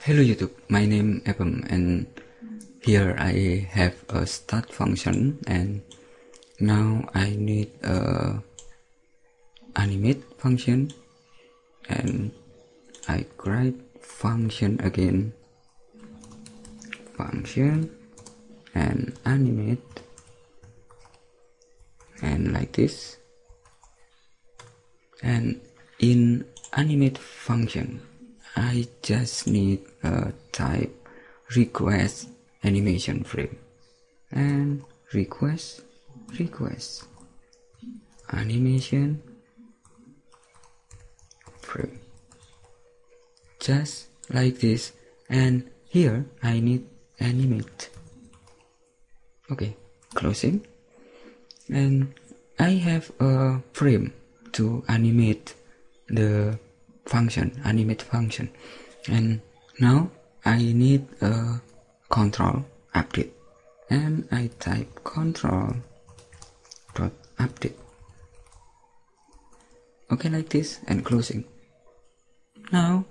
Hello YouTube, my name is Evan and here I have a start function and now I need a animate function and I create function again. Function and animate and like this. And in animate function I just need a type request animation frame. And request request animation frame. Just like this. And here I need animate. Okay closing. And I have a frame to animate the function animate function. And now I need a control update. And I type control dot update. Okay like this and closing. Now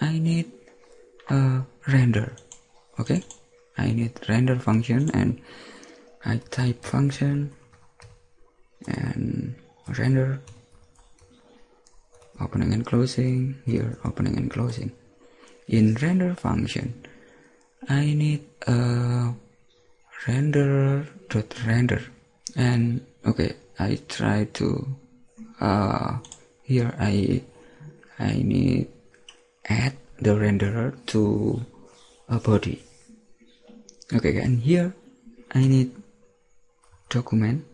I need a render. Okay? I need render function and I type function and render opening and closing here opening and closing. In render function I need a render dot render. And okay I try to uh, here I I need add the renderer to a body. Okay and here I need document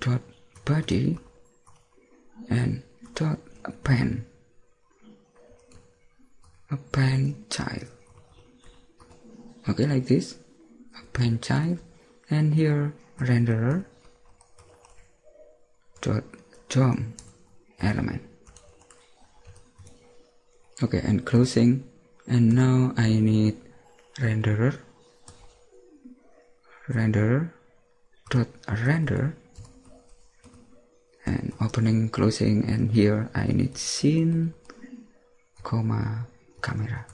dot body and dot a pen. Child. Okay like this. A pen child. And here renderer. Dot DOM element. Okay and closing. And now I need renderer. Renderer. Dot render opening closing and here I need scene comma camera.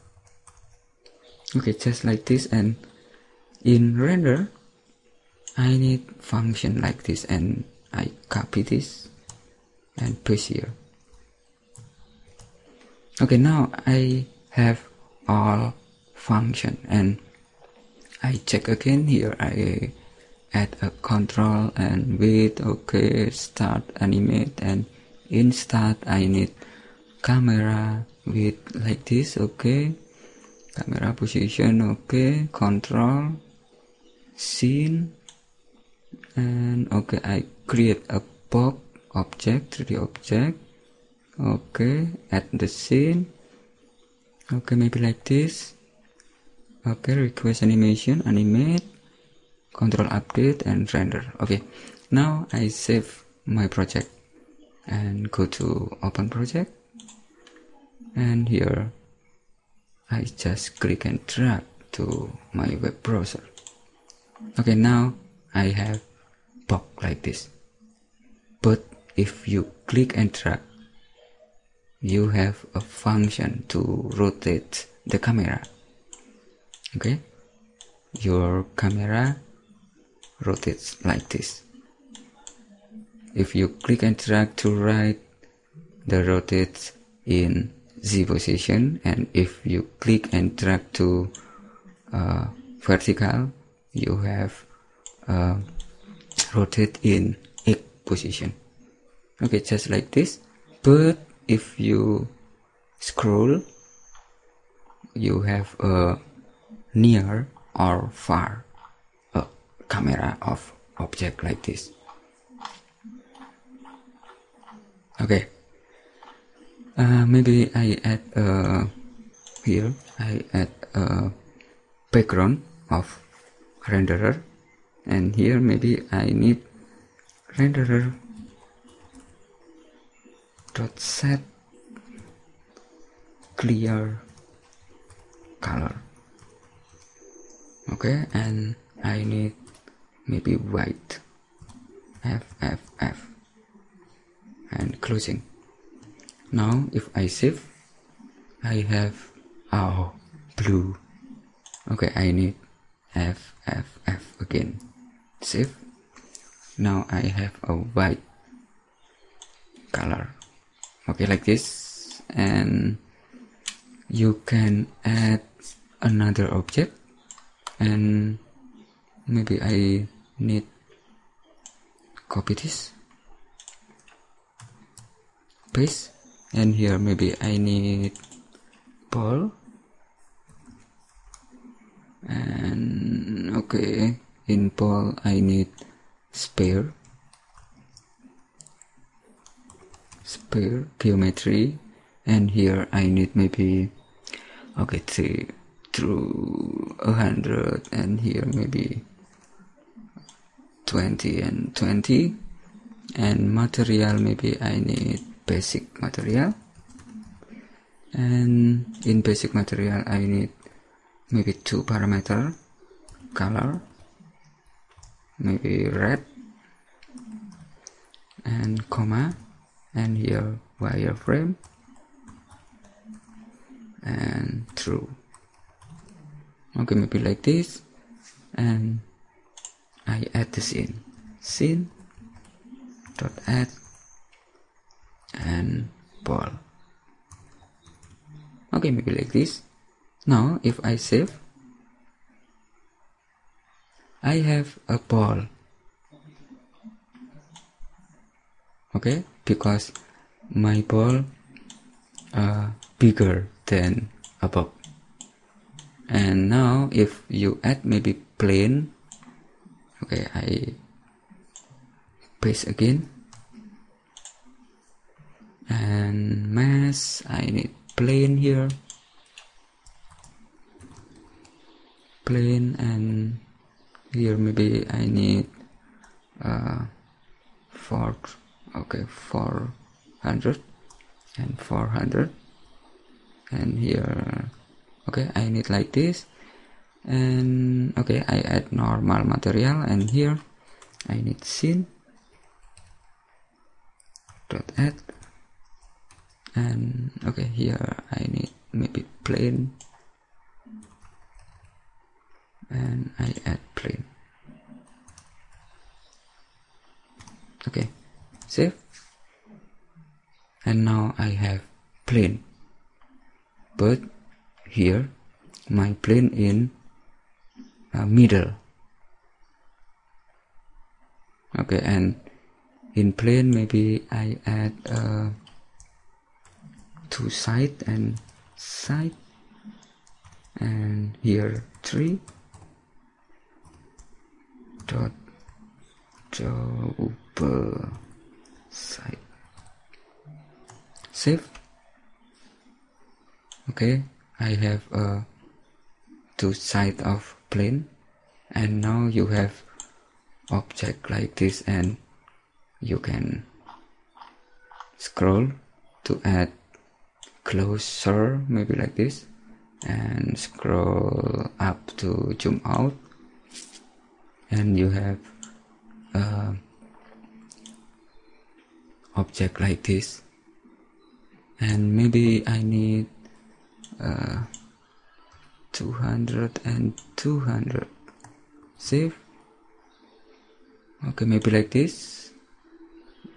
Okay just like this and in render I need function like this and I copy this and paste here. Okay now I have all function and I check again here I add a control and with okay start animate and in start I need camera with like this okay. Camera position okay. Control scene and okay I create a box object 3d object okay add the scene. Okay maybe like this. Okay request animation animate control update and render. Okay. Now I save my project and go to open project. And here I just click and drag to my web browser. Okay now I have box like this. But if you click and drag you have a function to rotate the camera. Okay? Your camera rotates like this. If you click and drag to right the rotates in Z position. And if you click and drag to uh, vertical you have uh, rotate in X position. Okay just like this. But if you scroll you have a near or far camera of object like this. Okay. Uh, maybe I add uh, here I add a background of renderer. And here maybe I need renderer dot set clear color. Okay and I need maybe white. F F F. And closing. Now if I save I have oh blue. Okay I need F F F again. Save. Now I have a white color. Okay like this. And you can add another object. And maybe I need copy this. Paste. And here maybe I need ball and okay. In ball I need sphere. Sphere geometry. And here I need maybe okay three through a hundred. And here maybe 20 and 20 and material maybe I need basic material. And in basic material I need maybe two parameter. Color. Maybe red. And comma. And here wireframe and true. Okay maybe like this I add the scene scene dot add and ball. Okay maybe like this. Now if I save I have a ball. Okay because my ball uh, bigger than above. And now if you add maybe plane okay I paste again. And mass I need plane here. Plane and here maybe I need uh, four okay 400 and 400 and here okay I need like this and okay I add normal material and here I need scene. Dot add. And okay here I need maybe plane. And I add plane. Okay save. And now I have plane. But here my plane in uh, middle. Okay and in plane maybe I add uh, two side and side. And here three. Dot double side. Save. Okay I have a two side of plane and now you have object like this and you can scroll to add closer maybe like this and scroll up to zoom out. And you have uh, object like this. And maybe I need uh, 200 and 200 save okay maybe like this.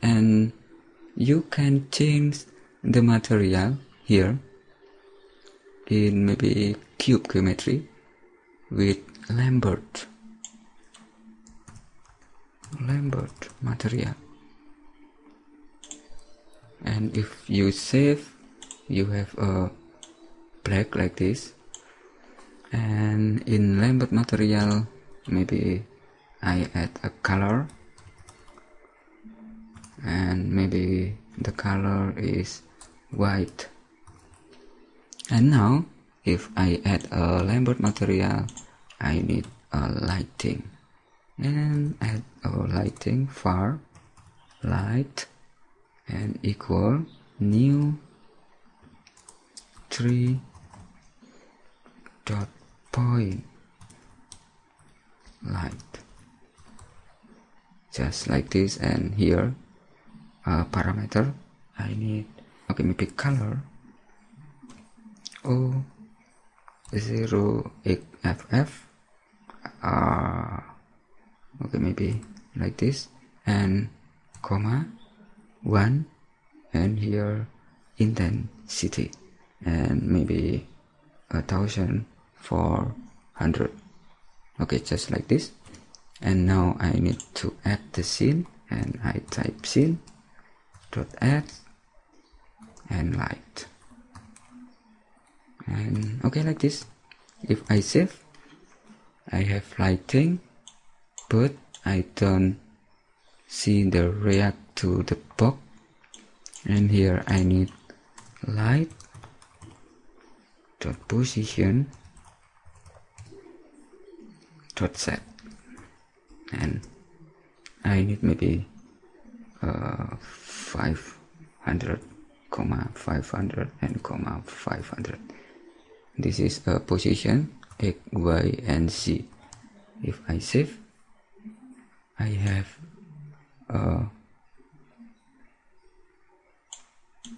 And you can change the material here in maybe cube geometry with Lambert. Lambert material. And if you save you have a black like this and in Lambert material maybe I add a color. And maybe the color is white. And now if I add a Lambert material I need a lighting. And add a lighting far light and equal new 3 dot point light. Just like this and here a parameter. I need okay maybe color. O 0 FF uh, okay maybe like this. And comma 1 and here intensity. And maybe a thousand four hundred. Okay just like this. And now I need to add the scene and I type scene dot add and light. And okay like this. If I save I have lighting but I don't see the react to the box. And here I need light dot position dot set and I need maybe uh, 500 comma 500 and comma 500 this is a position x y and z. If I save I have uh,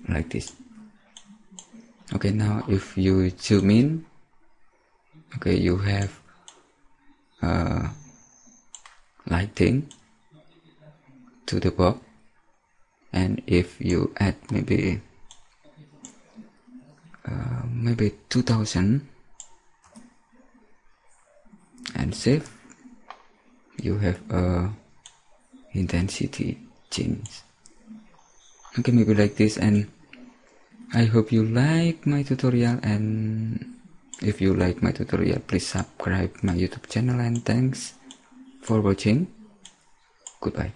like this. Okay now if you zoom in okay you have uh, lighting to the box. And if you add maybe uh, maybe 2000 and save you have a intensity change. Okay maybe like this. And I hope you like my tutorial and if you like my tutorial please subscribe my youtube channel and thanks for watching. Goodbye